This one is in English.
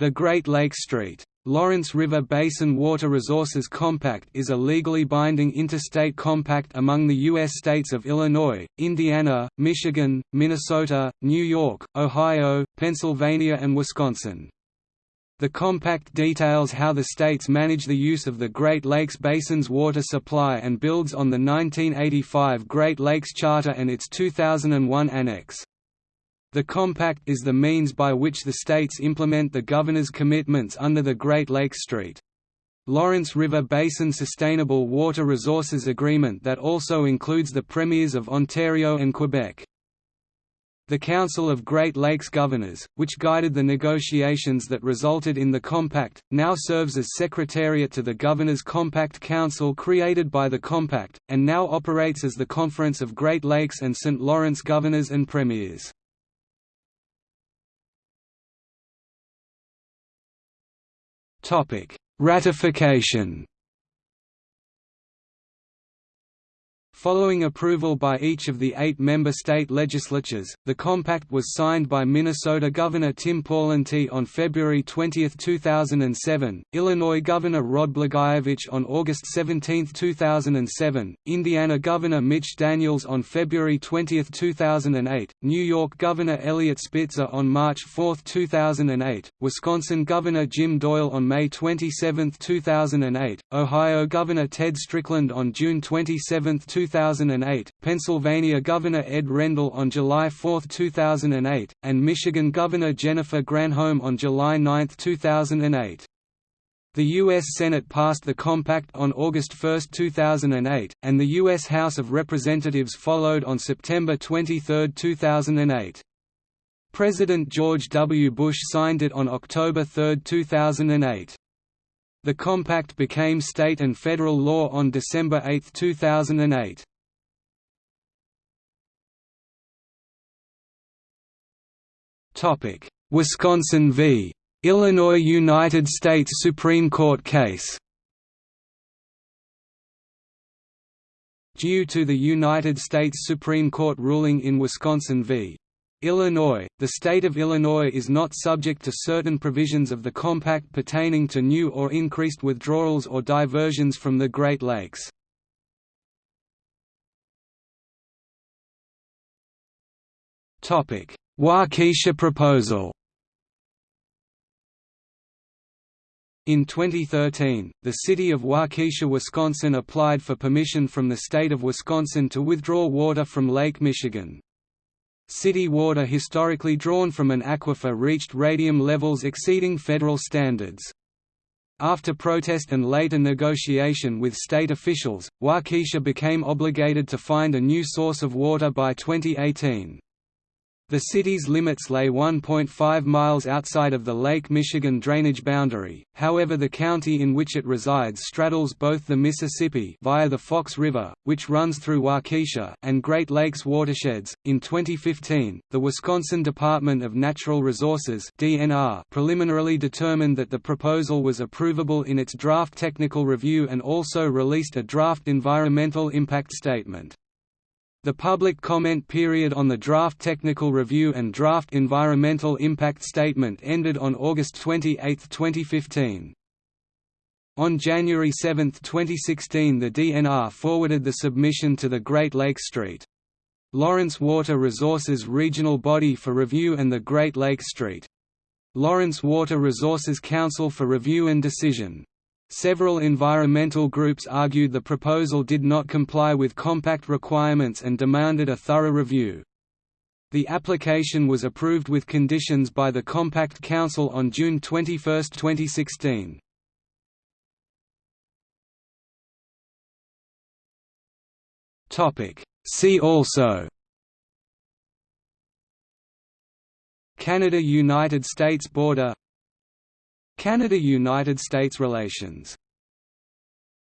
The Great Lakes Street. Lawrence River Basin Water Resources Compact is a legally binding interstate compact among the U.S. states of Illinois, Indiana, Michigan, Minnesota, New York, Ohio, Pennsylvania and Wisconsin. The compact details how the states manage the use of the Great Lakes Basin's water supply and builds on the 1985 Great Lakes Charter and its 2001 Annex. The compact is the means by which the states implement the governor's commitments under the Great Lakes Street. Lawrence River Basin Sustainable Water Resources Agreement that also includes the premiers of Ontario and Quebec. The Council of Great Lakes Governors, which guided the negotiations that resulted in the Compact, now serves as Secretariat to the Governors Compact Council created by the Compact, and now operates as the Conference of Great Lakes and St. Lawrence Governors and Premiers. Ratification Following approval by each of the eight member state legislatures, the compact was signed by Minnesota Governor Tim Pawlenty on February 20, 2007, Illinois Governor Rod Blagojevich on August 17, 2007, Indiana Governor Mitch Daniels on February 20, 2008, New York Governor Eliot Spitzer on March 4, 2008, Wisconsin Governor Jim Doyle on May 27, 2008, Ohio Governor Ted Strickland on June 27, 2008, 2008, Pennsylvania Governor Ed Rendell on July 4, 2008, and Michigan Governor Jennifer Granholm on July 9, 2008. The U.S. Senate passed the compact on August 1, 2008, and the U.S. House of Representatives followed on September 23, 2008. President George W. Bush signed it on October 3, 2008. The compact became state and federal law on December 8, 2008. Topic: Wisconsin v. Illinois United States Supreme Court case. Due to the United States Supreme Court ruling in Wisconsin v. Illinois, the state of Illinois is not subject to certain provisions of the compact pertaining to new or increased withdrawals or diversions from the Great Lakes. Waukesha proposal In 2013, the city of Waukesha, Wisconsin applied for permission from the state of Wisconsin to withdraw water from Lake Michigan. City water historically drawn from an aquifer reached radium levels exceeding federal standards. After protest and later negotiation with state officials, Waukesha became obligated to find a new source of water by 2018. The city's limits lay 1.5 miles outside of the Lake Michigan drainage boundary, however the county in which it resides straddles both the Mississippi via the Fox River, which runs through Waukesha, and Great Lakes watersheds. In 2015, the Wisconsin Department of Natural Resources (DNR) preliminarily determined that the proposal was approvable in its draft technical review and also released a draft environmental impact statement. The public comment period on the draft technical review and draft environmental impact statement ended on August 28, 2015. On January 7, 2016 the DNR forwarded the submission to the Great Lakes Street. Lawrence Water Resources Regional Body for review and the Great Lakes Street. Lawrence Water Resources Council for review and decision. Several environmental groups argued the proposal did not comply with compact requirements and demanded a thorough review. The application was approved with conditions by the Compact Council on June 21, 2016. See also Canada–United States border Canada–United States relations